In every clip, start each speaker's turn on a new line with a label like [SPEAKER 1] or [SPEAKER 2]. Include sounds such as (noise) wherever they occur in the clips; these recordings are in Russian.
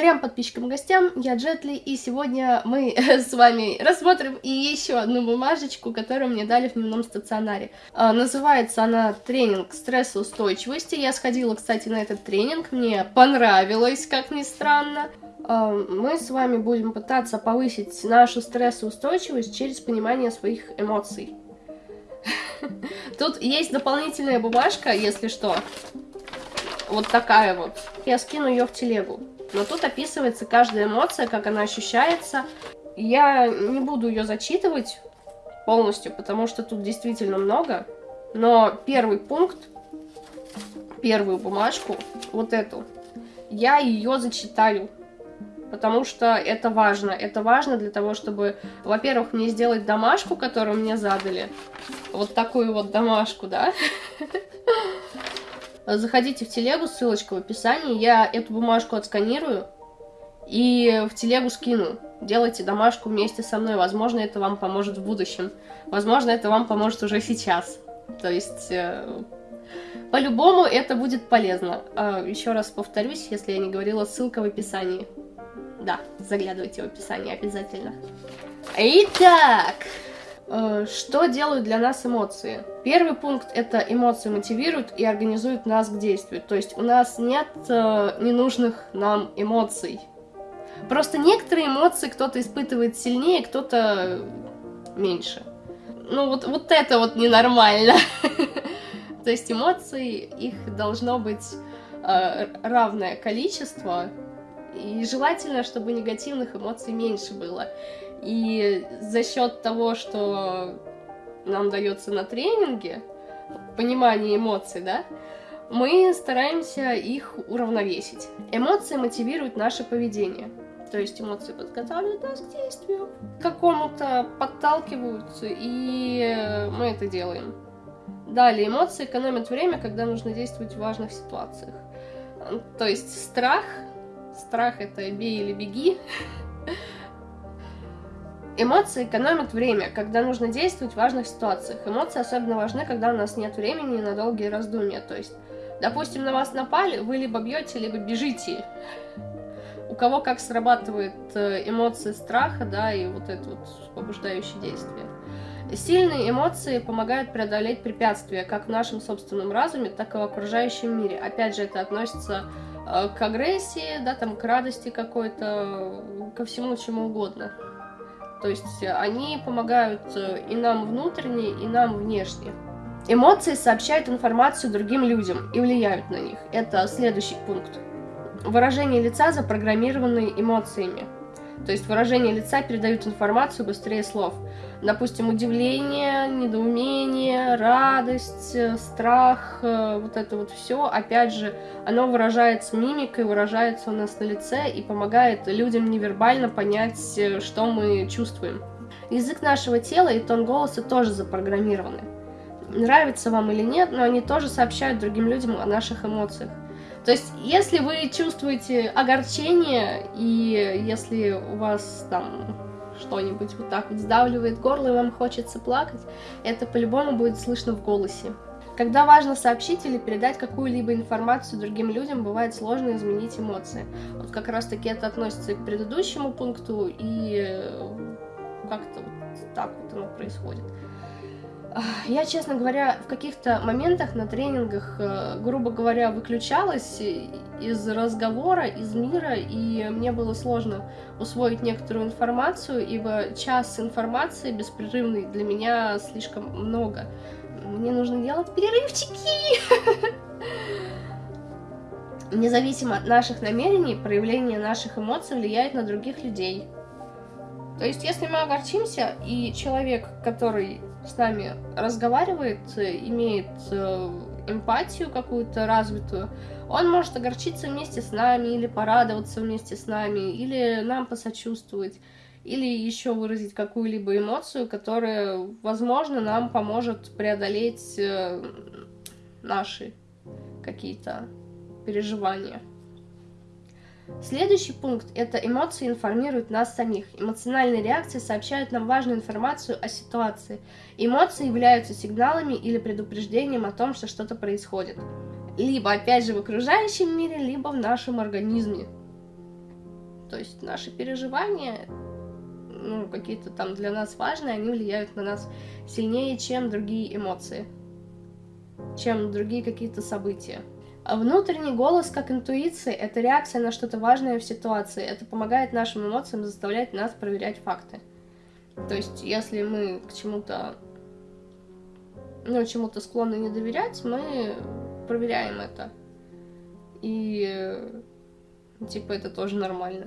[SPEAKER 1] Трем подписчикам и гостям, я Джетли, и сегодня мы (laughs) с вами рассмотрим и еще одну бумажечку, которую мне дали в дневном стационаре. А, называется она «Тренинг стрессоустойчивости». Я сходила, кстати, на этот тренинг, мне понравилось, как ни странно. А, мы с вами будем пытаться повысить нашу стрессоустойчивость через понимание своих эмоций. (laughs) Тут есть дополнительная бумажка, если что. Вот такая вот. Я скину ее в телегу. Но тут описывается каждая эмоция, как она ощущается. Я не буду ее зачитывать полностью, потому что тут действительно много. Но первый пункт, первую бумажку, вот эту, я ее зачитаю. Потому что это важно. Это важно для того, чтобы, во-первых, мне сделать домашку, которую мне задали. Вот такую вот домашку, да? (laughs) Заходите в телегу, ссылочка в описании. Я эту бумажку отсканирую и в телегу скину. Делайте домашку вместе со мной. Возможно, это вам поможет в будущем. Возможно, это вам поможет уже сейчас. То есть, э, по-любому это будет полезно. Э, еще раз повторюсь, если я не говорила, ссылка в описании. Да, заглядывайте в описание обязательно. Итак... Э, что делают для нас эмоции? Первый пункт – это эмоции мотивируют и организуют нас к действию. То есть у нас нет э, ненужных нам эмоций. Просто некоторые эмоции кто-то испытывает сильнее, кто-то меньше. Ну вот, вот это вот ненормально. (laughs) То есть эмоций, их должно быть э, равное количество, и желательно, чтобы негативных эмоций меньше было. И за счет того, что нам дается на тренинге, понимание эмоций, да, мы стараемся их уравновесить. Эмоции мотивируют наше поведение. То есть эмоции подготавливают нас к действию, какому-то подталкивают, и мы это делаем. Далее, эмоции экономят время, когда нужно действовать в важных ситуациях. То есть страх, страх это бей или беги, (laughs) Эмоции экономят время, когда нужно действовать в важных ситуациях. Эмоции особенно важны, когда у нас нет времени на долгие раздумья. То есть, допустим, на вас напали, вы либо бьете, либо бежите. У кого как срабатывает э, эмоции страха, да, и вот это вот побуждающее действие. Сильные эмоции помогают преодолеть препятствия как в нашем собственном разуме, так и в окружающем мире. Опять же, это относится э, к агрессии, да, там, к радости какой-то, ко всему чему угодно. То есть они помогают э, и нам внутренне, и нам внешне. Эмоции сообщают информацию другим людям и влияют на них. Это следующий пункт. Выражение лица запрограммированные эмоциями. То есть выражение лица передают информацию быстрее слов. Допустим, удивление, недоумение, радость, э, страх, э, вот это вот все, опять же, оно выражается мимикой, выражается у нас на лице и помогает людям невербально понять, э, что мы чувствуем. Язык нашего тела и тон голоса тоже запрограммированы. Нравится вам или нет, но они тоже сообщают другим людям о наших эмоциях. То есть, если вы чувствуете огорчение, и если у вас там что-нибудь вот так вот сдавливает горло, и вам хочется плакать, это по-любому будет слышно в голосе. Когда важно сообщить или передать какую-либо информацию другим людям, бывает сложно изменить эмоции. Вот как раз таки это относится и к предыдущему пункту, и как-то вот так вот оно происходит. Я, честно говоря, в каких-то моментах на тренингах, э, грубо говоря, выключалась из разговора, из мира, и мне было сложно усвоить некоторую информацию, ибо час информации беспрерывный для меня слишком много. Мне нужно делать перерывчики! (laughs) Независимо от наших намерений, проявление наших эмоций влияет на других людей. То есть, если мы огорчимся, и человек, который с нами разговаривает, имеет э, эмпатию какую-то развитую, он может огорчиться вместе с нами, или порадоваться вместе с нами, или нам посочувствовать, или еще выразить какую-либо эмоцию, которая, возможно, нам поможет преодолеть э, наши какие-то переживания. Следующий пункт – это эмоции информируют нас самих. Эмоциональные реакции сообщают нам важную информацию о ситуации. Эмоции являются сигналами или предупреждением о том, что что-то происходит. Либо, опять же, в окружающем мире, либо в нашем организме. То есть наши переживания, ну, какие-то там для нас важные, они влияют на нас сильнее, чем другие эмоции, чем другие какие-то события. А внутренний голос, как интуиция, это реакция на что-то важное в ситуации. Это помогает нашим эмоциям заставлять нас проверять факты. То есть, если мы к чему-то, ну, чему-то склонны не доверять, мы проверяем это. И, типа, это тоже нормально.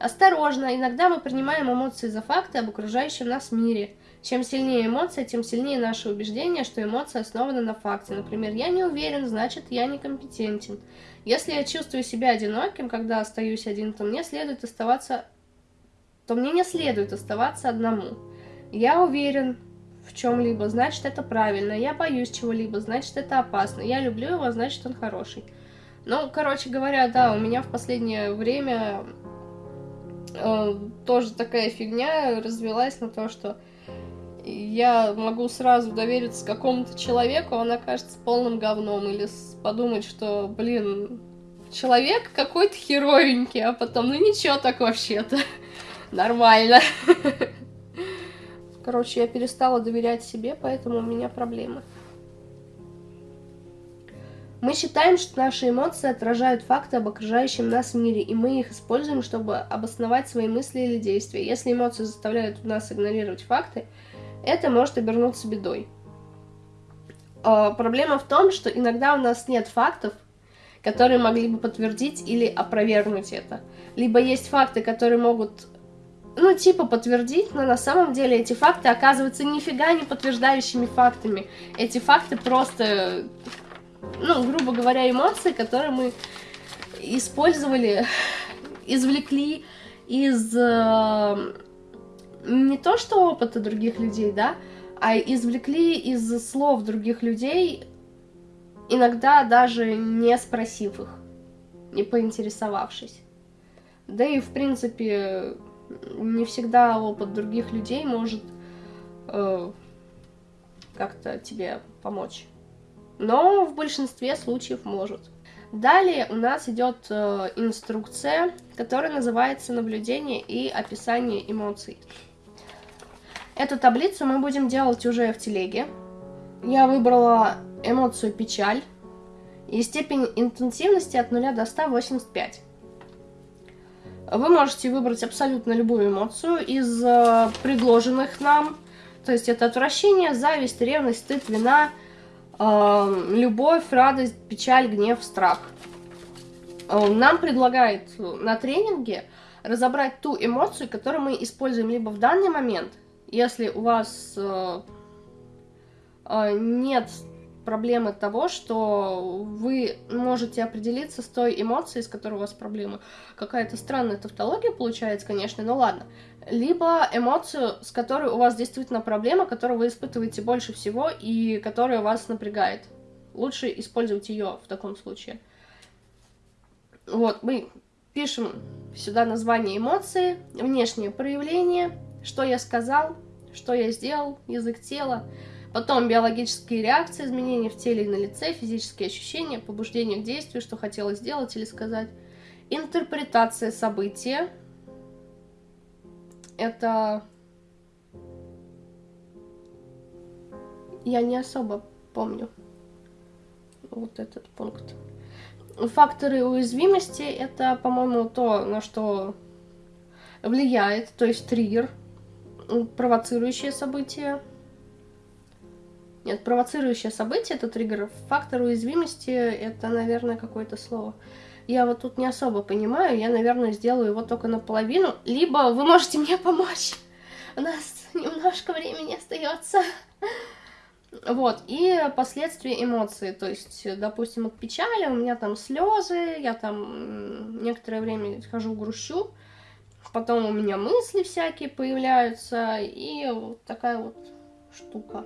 [SPEAKER 1] Осторожно, иногда мы принимаем эмоции за факты об окружающем нас мире. Чем сильнее эмоция, тем сильнее наше убеждение, что эмоция основана на факте. Например, я не уверен, значит, я некомпетентен. Если я чувствую себя одиноким, когда остаюсь один, то мне следует оставаться... то мне не следует оставаться одному. Я уверен в чем-либо, значит, это правильно. Я боюсь чего-либо, значит, это опасно. Я люблю его, значит, он хороший. Ну, короче говоря, да, у меня в последнее время э, тоже такая фигня развелась на то, что я могу сразу довериться какому-то человеку, он окажется полным говном, или подумать, что, блин, человек какой-то херовенький, а потом, ну ничего так вообще-то, (laughs) нормально. (laughs) Короче, я перестала доверять себе, поэтому у меня проблемы. Мы считаем, что наши эмоции отражают факты об окружающем нас мире, и мы их используем, чтобы обосновать свои мысли или действия. Если эмоции заставляют нас игнорировать факты, это может обернуться бедой. А, проблема в том, что иногда у нас нет фактов, которые могли бы подтвердить или опровергнуть это. Либо есть факты, которые могут, ну, типа подтвердить, но на самом деле эти факты оказываются нифига не подтверждающими фактами. Эти факты просто, ну, грубо говоря, эмоции, которые мы использовали, (laughs) извлекли из э, не то что опыта других людей, да, а извлекли из слов других людей, иногда даже не спросив их, не поинтересовавшись. Да и, в принципе, не всегда опыт других людей может э, как-то тебе помочь. Но в большинстве случаев может. Далее у нас идет э, инструкция, которая называется «Наблюдение и описание эмоций». Эту таблицу мы будем делать уже в телеге. Я выбрала эмоцию печаль и степень интенсивности от 0 до 185. Вы можете выбрать абсолютно любую эмоцию из э, предложенных нам. То есть это отвращение, зависть, ревность, стыд, вина, э, любовь, радость, печаль, гнев, страх. Э, нам предлагает на тренинге разобрать ту эмоцию, которую мы используем либо в данный момент – если у вас э, э, нет проблемы того, что вы можете определиться с той эмоцией, с которой у вас проблемы. Какая-то странная тавтология получается, конечно, но ладно. Либо эмоцию, с которой у вас действительно проблема, которую вы испытываете больше всего и которая вас напрягает. Лучше использовать ее в таком случае. Вот, мы пишем сюда название эмоции, внешнее проявление, что я сказал, что я сделал, язык тела, потом биологические реакции, изменения в теле и на лице, физические ощущения, побуждение к действию, что хотела сделать или сказать, интерпретация события, это я не особо помню вот этот пункт. Факторы уязвимости это, по-моему, то, на что влияет, то есть триггер – провоцирующее событие. Нет, провоцирующее событие это триггер. Фактор уязвимости это, наверное, какое-то слово. Я вот тут не особо понимаю, я, наверное, сделаю его только наполовину. Либо вы можете мне помочь. У нас немножко времени остается. Вот, и последствия эмоций, то есть, допустим, от печали у меня там слезы, я там некоторое время хожу грущу, потом у меня мысли всякие появляются, и вот такая вот штука.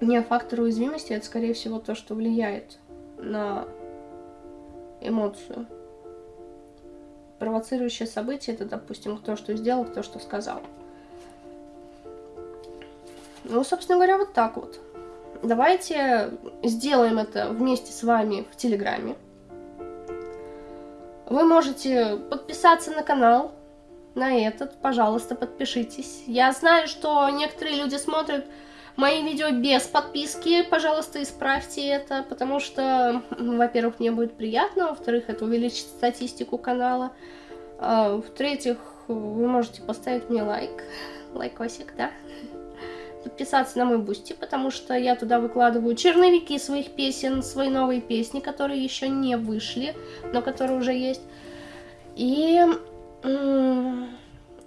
[SPEAKER 1] Не фактор уязвимости, это, скорее всего, то, что влияет на эмоцию. Провоцирующее событие, это, допустим, кто что сделал, кто что сказал. Ну, собственно говоря, вот так вот. Давайте сделаем это вместе с вами в Телеграме. Вы можете подписаться на канал, на этот, пожалуйста, подпишитесь. Я знаю, что некоторые люди смотрят мои видео без подписки, пожалуйста, исправьте это, потому что, во-первых, мне будет приятно, во-вторых, это увеличит статистику канала, а, в-третьих, вы можете поставить мне лайк, лайкосик, да, подписаться на мой Boosty, потому что я туда выкладываю черновики своих песен, свои новые песни, которые еще не вышли, но которые уже есть, и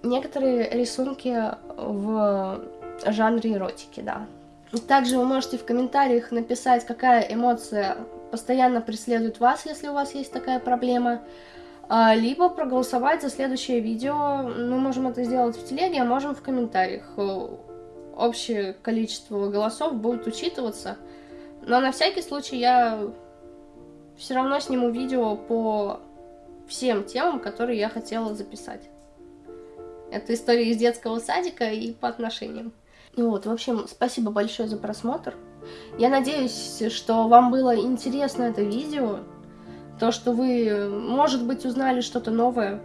[SPEAKER 1] некоторые рисунки в жанре эротики, да. Также вы можете в комментариях написать, какая эмоция постоянно преследует вас, если у вас есть такая проблема, а, либо проголосовать за следующее видео. Мы можем это сделать в телеге, а можем в комментариях. Общее количество голосов будет учитываться, но на всякий случай я все равно сниму видео по всем темам, которые я хотела записать. Это история из детского садика и по отношениям. Вот, в общем, спасибо большое за просмотр. Я надеюсь, что вам было интересно это видео. То, что вы, может быть, узнали что-то новое.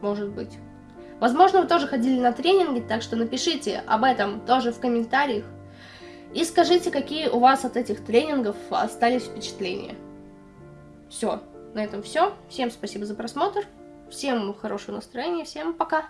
[SPEAKER 1] Может быть. Возможно, вы тоже ходили на тренинги, так что напишите об этом тоже в комментариях. И скажите, какие у вас от этих тренингов остались впечатления. Все, на этом все. Всем спасибо за просмотр. Всем хорошего настроения. Всем пока.